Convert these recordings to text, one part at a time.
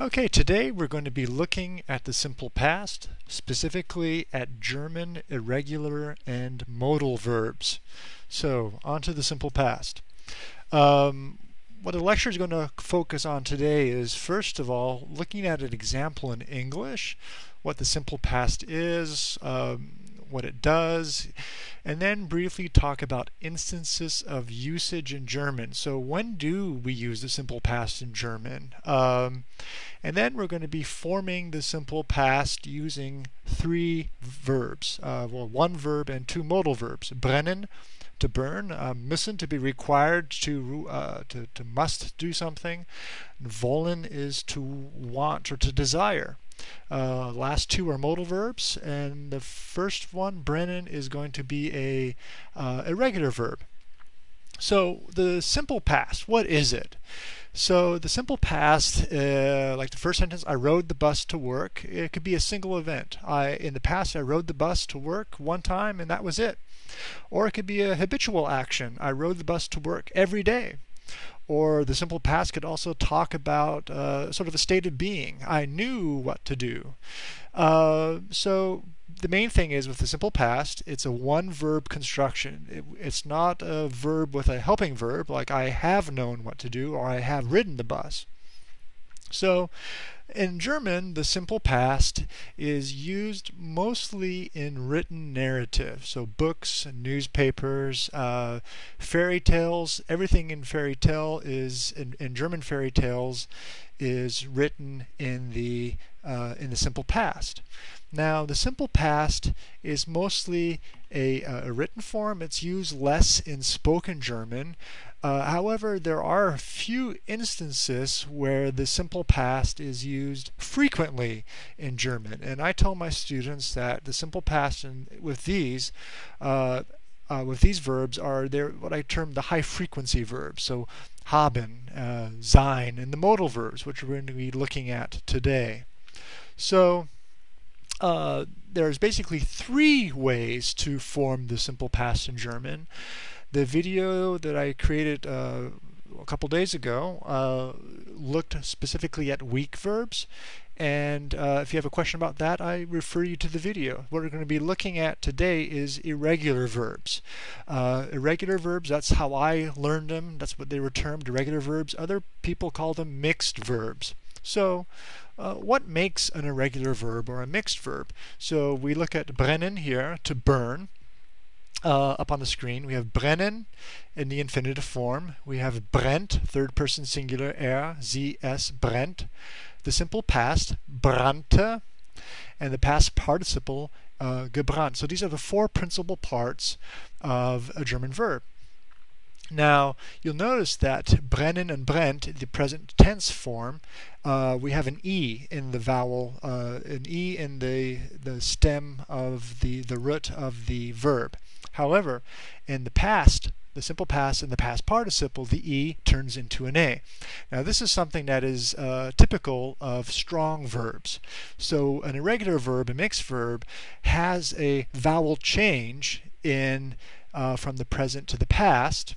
Okay, today we're going to be looking at the simple past, specifically at German irregular and modal verbs. So, on to the simple past. Um, what the lecture is going to focus on today is, first of all, looking at an example in English, what the simple past is, um, what it does, and then briefly talk about instances of usage in German. So when do we use the simple past in German? Um, and then we're going to be forming the simple past using three verbs, uh, well, one verb and two modal verbs. Brennen, to burn, uh, müssen to be required to, uh, to to must do something. Wollen is to want or to desire. Uh, last two are modal verbs, and the first one, brennen, is going to be a uh, irregular verb. So the simple past, what is it? So the simple past, uh, like the first sentence, I rode the bus to work. It could be a single event. I, in the past, I rode the bus to work one time, and that was it. Or it could be a habitual action. I rode the bus to work every day. Or the simple past could also talk about uh, sort of a state of being. I knew what to do. Uh, so the main thing is with the simple past, it's a one verb construction. It, it's not a verb with a helping verb like I have known what to do or I have ridden the bus. So in German, the simple past is used mostly in written narrative. So books, newspapers, uh, fairy tales, everything in fairy tale is, in, in German fairy tales, is written in the, uh, in the simple past. Now, the simple past is mostly a, a, written form. It's used less in spoken German. Uh, however, there are a few instances where the simple past is used frequently in German. And I tell my students that the simple past in, with these uh, uh, with these verbs are they what I term the high frequency verbs. So haben, uh, sein, and the modal verbs, which we're going to be looking at today. So uh, there's basically three ways to form the simple past in German. The video that I created uh, a couple days ago uh, looked specifically at weak verbs. And uh, if you have a question about that, I refer you to the video. What we're going to be looking at today is irregular verbs. Uh, irregular verbs, that's how I learned them. That's what they were termed, irregular verbs. Other people call them mixed verbs. So uh, what makes an irregular verb or a mixed verb? So we look at brennen here, to burn. Uh, up on the screen, we have brennen in the infinitive form. We have brennt, third person singular, er, sie, es, brennt. The simple past, brannte, and the past participle, uh, gebrannt. So these are the four principal parts of a German verb. Now, you'll notice that brennen and brennt, the present tense form, uh, we have an E in the vowel, uh, an E in the, the stem of the, the root of the verb. However, in the past, the simple past and the past participle, the E turns into an A. Now this is something that is uh, typical of strong verbs. So an irregular verb, a mixed verb, has a vowel change in uh, from the present to the past,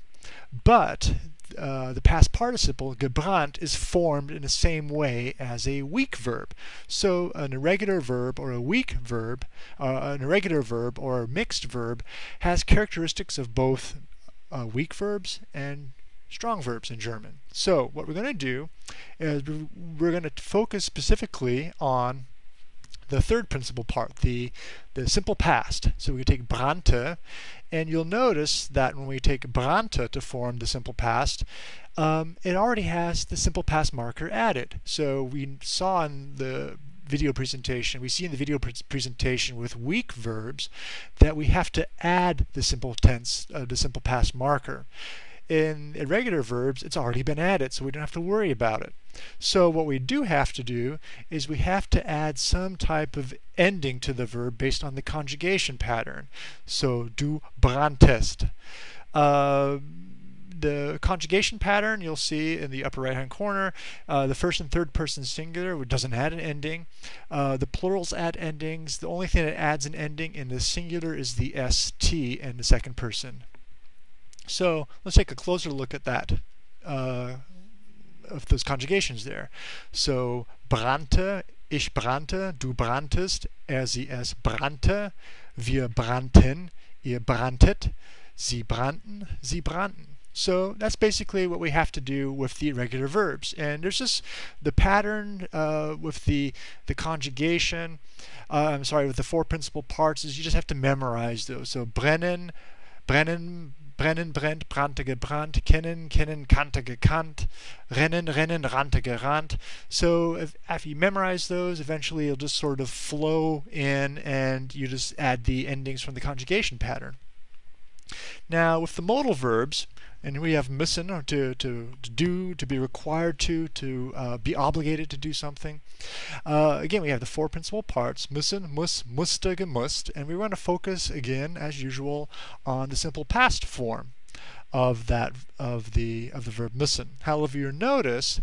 but uh, the past participle, gebrannt, is formed in the same way as a weak verb. So an irregular verb or a weak verb, uh, an irregular verb or a mixed verb has characteristics of both uh, weak verbs and strong verbs in German. So what we're going to do is we're going to focus specifically on the third principal part, the, the simple past. So we take brannte, and you'll notice that when we take brannte to form the simple past, um, it already has the simple past marker added. So we saw in the video presentation, we see in the video pre presentation with weak verbs that we have to add the simple tense, uh, the simple past marker in irregular verbs, it's already been added, so we don't have to worry about it. So what we do have to do is we have to add some type of ending to the verb based on the conjugation pattern. So du branntest. Uh, the conjugation pattern you'll see in the upper right hand corner uh, the first and third person singular doesn't add an ending uh, the plurals add endings the only thing that adds an ending in the singular is the st and the second person so let's take a closer look at that, uh, of those conjugations there. So brannte, ich brannte, du branntest, er, sie, es brannte, wir brannten, ihr branntet, sie brannten, sie brannten. So that's basically what we have to do with the irregular verbs. And there's just the pattern uh, with the the conjugation. Uh, I'm sorry, with the four principal parts is you just have to memorize those. So brennen, brennen, brennen, brennt, brannte, gebrannt, kennen, kennen, kannte, gekannt, rennen, rennen, rannte, gerannt. So if, if you memorize those, eventually it'll just sort of flow in and you just add the endings from the conjugation pattern. Now with the modal verbs, and we have müssen to, to, to do, to be required to, to uh, be obligated to do something. Uh, again, we have the four principal parts, müssen, muss, musste, gemusst, and we want to focus again, as usual, on the simple past form of that of the of the verb müssen. However, you notice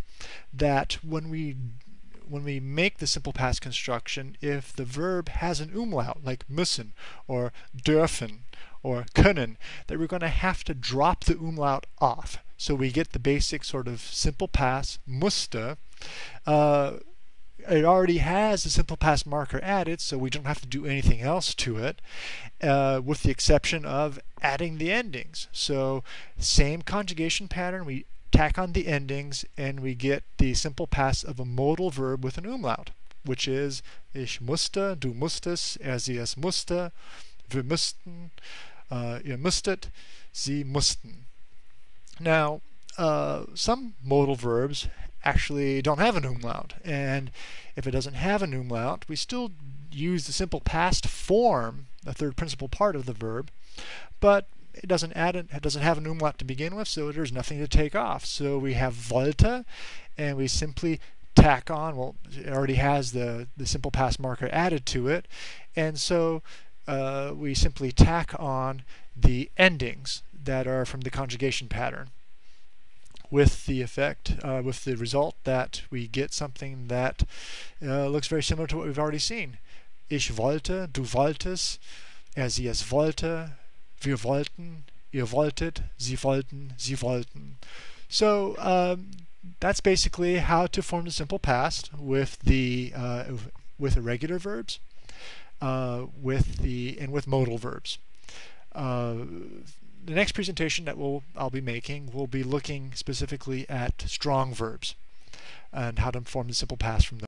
that when we when we make the simple past construction, if the verb has an umlaut, like müssen or dürfen or können, that we're going to have to drop the umlaut off. So we get the basic sort of simple past, musste. Uh, it already has a simple past marker added, so we don't have to do anything else to it, uh, with the exception of adding the endings. So same conjugation pattern, we tack on the endings, and we get the simple past of a modal verb with an umlaut, which is ich musste, du musstest, er sie es musste, wir mussten, uh, ihr musstet, sie mussten. Now, uh, some modal verbs actually don't have an umlaut, and if it doesn't have an umlaut, we still use the simple past form, the third principal part of the verb, but it doesn't add it, doesn't have an umlaut to begin with, so there's nothing to take off. So we have wollte, and we simply tack on. Well, it already has the the simple past marker added to it, and so uh, we simply tack on the endings that are from the conjugation pattern with the effect, uh, with the result that we get something that uh, looks very similar to what we've already seen. Ich wollte, du wolltest, er sie es wollte, wir wollten, ihr wolltet, sie wollten, sie wollten. So um, that's basically how to form the simple past with the uh, with irregular verbs uh, with the and with modal verbs. Uh, the next presentation that we'll, I'll be making will be looking specifically at strong verbs and how to form the simple past from those.